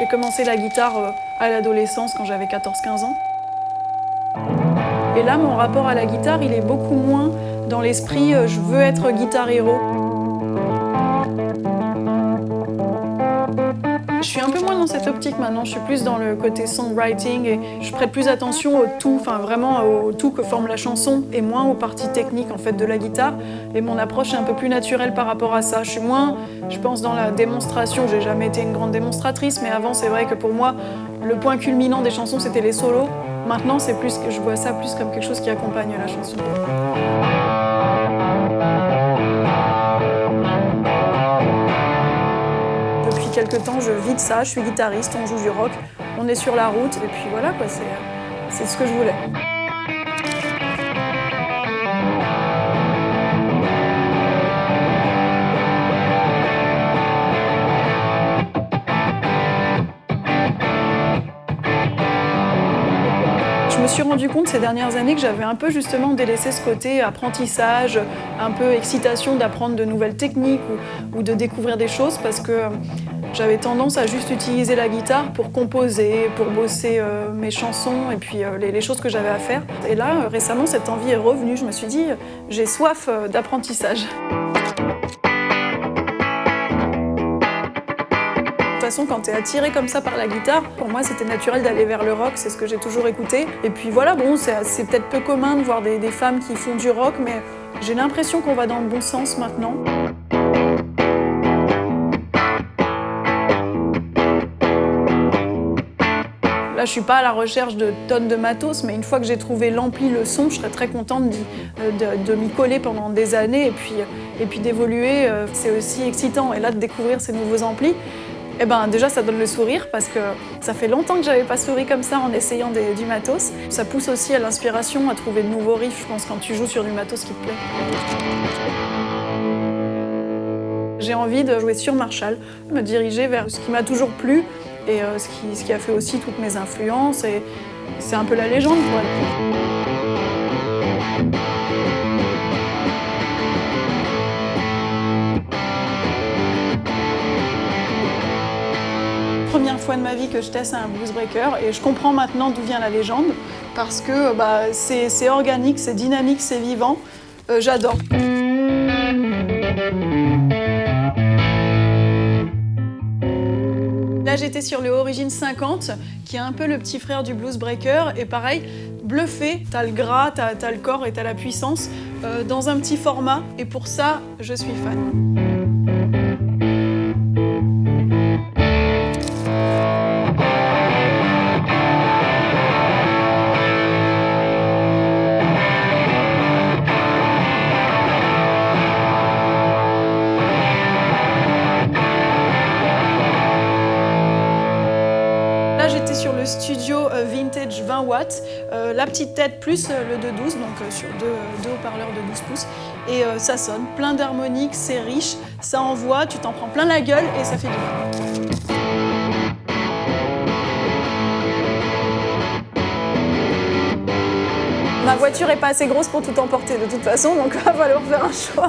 J'ai commencé la guitare euh, à l'adolescence quand j'avais 14-15 ans. Et là, mon rapport à la guitare, il est beaucoup moins dans l'esprit euh, je veux être guitar héros. Je suis un peu moins dans cette optique maintenant, je suis plus dans le côté songwriting et je prête plus attention au tout, enfin vraiment au tout que forme la chanson et moins aux parties techniques en fait de la guitare. Et mon approche est un peu plus naturelle par rapport à ça. Je suis moins, je pense, dans la démonstration. J'ai jamais été une grande démonstratrice, mais avant c'est vrai que pour moi, le point culminant des chansons c'était les solos. Maintenant c'est plus que je vois ça plus comme quelque chose qui accompagne la chanson. Temps, je vis de ça, je suis guitariste, on joue du rock, on est sur la route, et puis voilà, quoi, c'est ce que je voulais. Je me suis rendu compte ces dernières années que j'avais un peu justement délaissé ce côté apprentissage, un peu excitation d'apprendre de nouvelles techniques ou, de découvrir des choses parce que j'avais tendance à juste utiliser la guitare pour composer, pour bosser euh, mes chansons et puis euh, les, choses que j'avais à faire. Et là, euh, récemment, cette envie est revenue. Je me suis dit, j'ai soif d'apprentissage. De toute façon, quand tu es attiré comme ça par la guitare, pour moi c'était naturel d'aller vers le rock, c'est ce que j'ai toujours écouté. Et puis voilà, bon, c'est peut-être peu commun de voir des femmes qui font du rock, mais j'ai l'impression qu'on va dans le bon sens maintenant. Là, je suis pas à la recherche de tonnes de matos, mais une fois que j'ai trouvé l'ampli, le son, je serais très contente euh, de, m'y coller pendant des années et puis, puis d'évoluer. Euh, c'est aussi excitant. Et là, de découvrir ces nouveaux amplis, eh ben, déjà, ça donne le sourire parce que ça fait longtemps que j'avais pas souri comme ça en essayant du matos. Ça pousse aussi à l'inspiration, à trouver de nouveaux riffs, je pense, quand tu joues sur du matos qui te plaît. J'ai envie de jouer sur Marshall, me diriger vers ce qui m'a toujours plu, et euh, ce, qui, ce, qui, a fait aussi toutes mes influences. Et c'est un peu la légende pour Première fois de ma vie que je teste un blues breaker et je comprends maintenant d'où vient la légende parce que bah, c'est organique, c'est dynamique, c'est vivant. Euh, j'adore. Là, j'étais sur le Origin 50, qui est un peu le petit frère du Blues Breaker. Et pareil, bluffé, t'as le gras, t'as le corps et t'as la puissance euh, dans un petit format. Et pour ça, je suis fan. Studio euh, vintage 20 watts, euh, la petite tête plus euh, le 2.12, donc sur deux, haut-parleurs de 12 pouces. Et ça sonne, plein d'harmoniques, c'est riche, ça envoie, tu t'en prends plein la gueule et ça fait du bien. Ma voiture est pas assez grosse pour tout emporter de toute façon, donc il va falloir faire un choix.